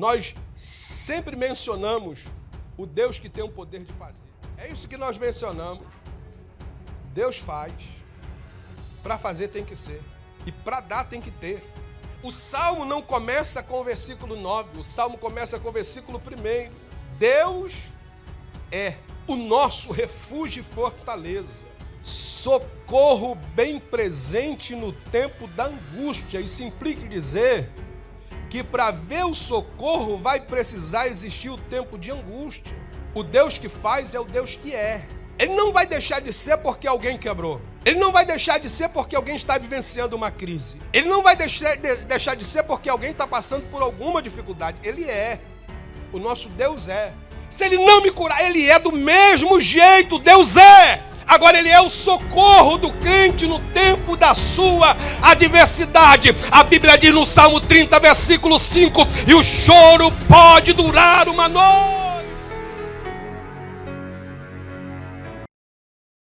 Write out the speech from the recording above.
Nós sempre mencionamos o Deus que tem o poder de fazer. É isso que nós mencionamos. Deus faz. Para fazer tem que ser. E para dar tem que ter. O salmo não começa com o versículo 9, o salmo começa com o versículo 1. Deus é o nosso refúgio e fortaleza, socorro bem presente no tempo da angústia. Isso implica dizer que para ver o socorro vai precisar existir o tempo de angústia. O Deus que faz é o Deus que é. Ele não vai deixar de ser porque alguém quebrou. Ele não vai deixar de ser porque alguém está vivenciando uma crise. Ele não vai deixar de, deixar de ser porque alguém está passando por alguma dificuldade. Ele é. O nosso Deus é. Se ele não me curar, ele é do mesmo jeito. Deus é. Agora ele é o socorro do crente no tempo da sua adversidade. A Bíblia diz no Salmo 30, versículo 5: E o choro pode durar uma noite.